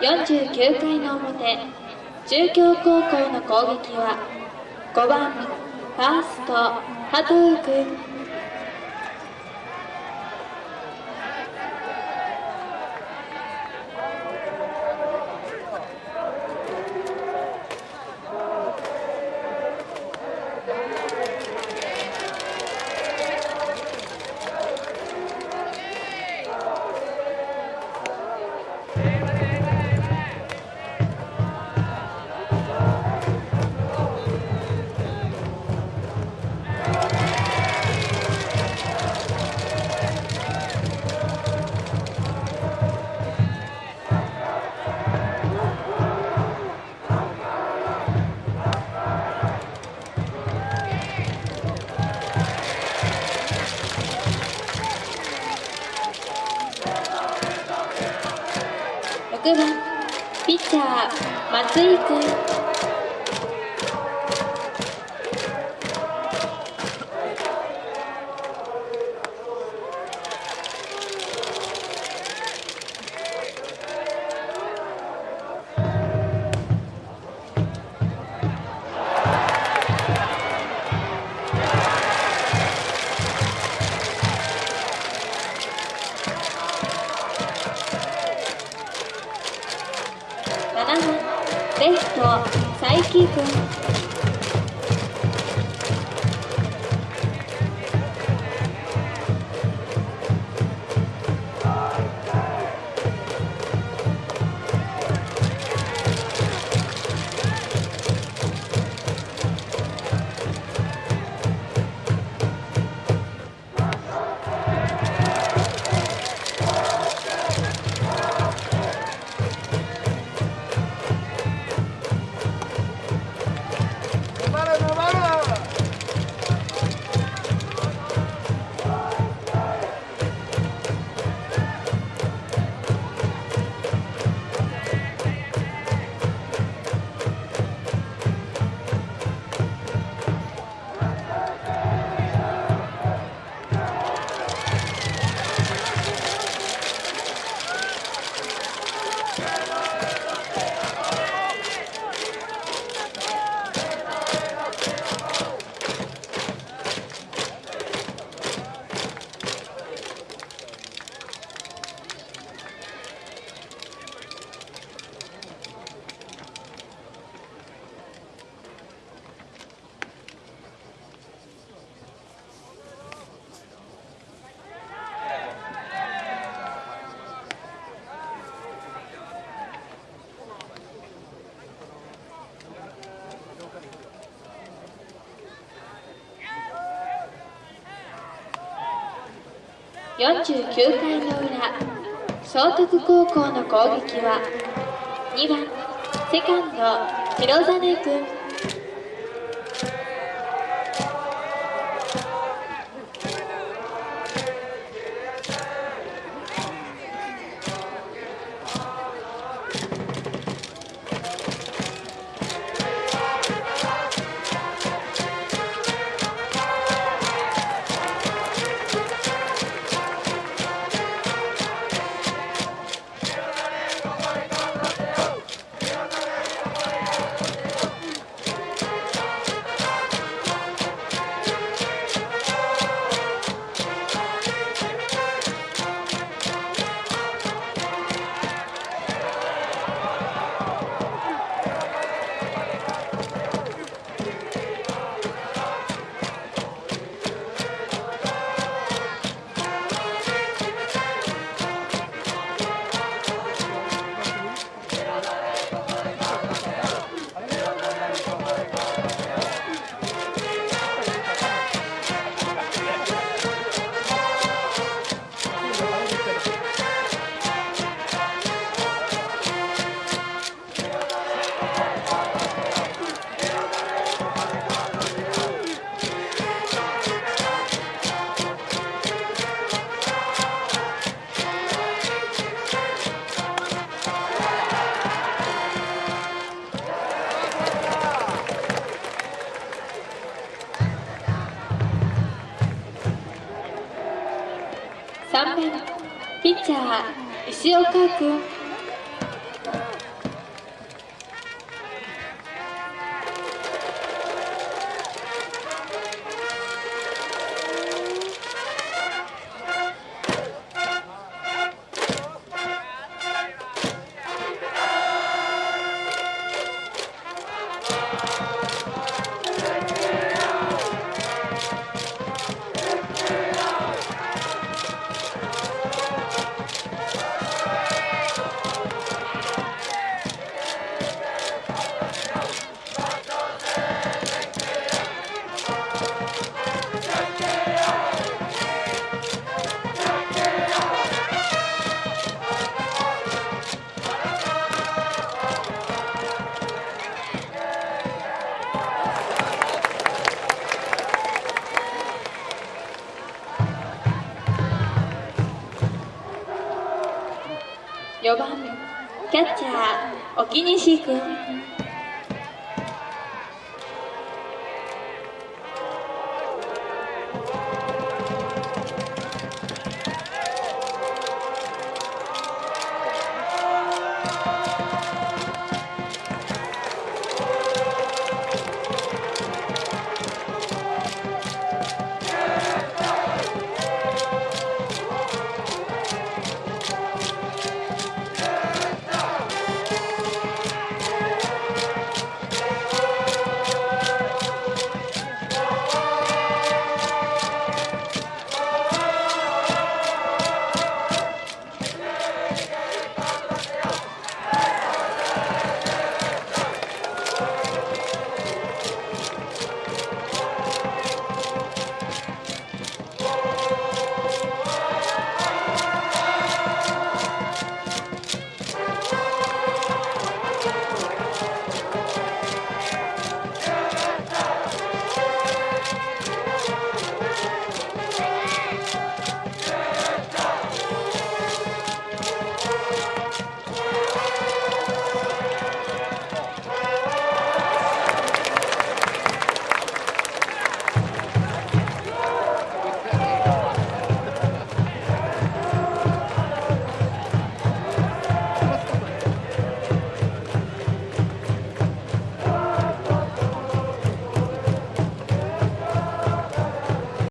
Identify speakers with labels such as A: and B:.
A: 49回の表中京高校の攻撃は5番ファースト加藤君6番ピッチャー松井君。49回の裏聖徳高校の攻撃は2番セカンド広実君ピッチャー石岡君。4番キャッチャー沖西君。